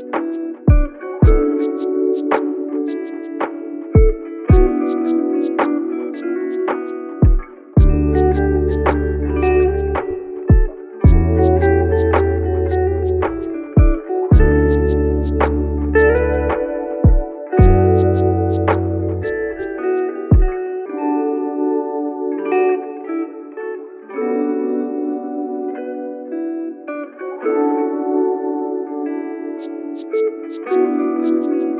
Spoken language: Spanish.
Thank you. Thank